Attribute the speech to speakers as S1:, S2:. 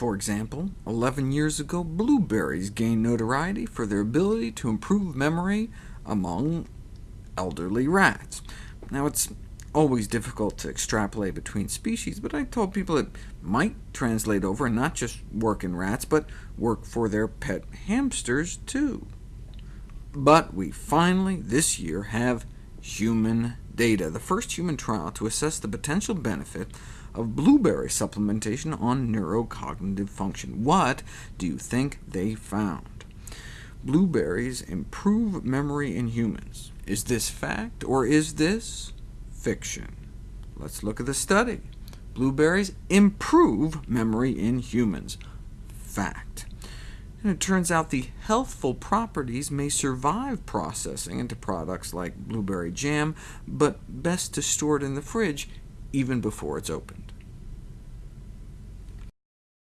S1: For example, 11 years ago, blueberries gained notoriety for their ability to improve memory among elderly rats. Now, it's always difficult to extrapolate between species, but I told people it might translate over and not just work in rats, but work for their pet hamsters too. But we finally, this year, have human data, the first human trial to assess the potential benefit of blueberry supplementation on neurocognitive function. What do you think they found? Blueberries improve memory in humans. Is this fact, or is this fiction? Let's look at the study. Blueberries improve memory in humans. Fact. And it turns out the healthful properties may survive processing into products like blueberry jam, but best to store it in the fridge even before it's opened.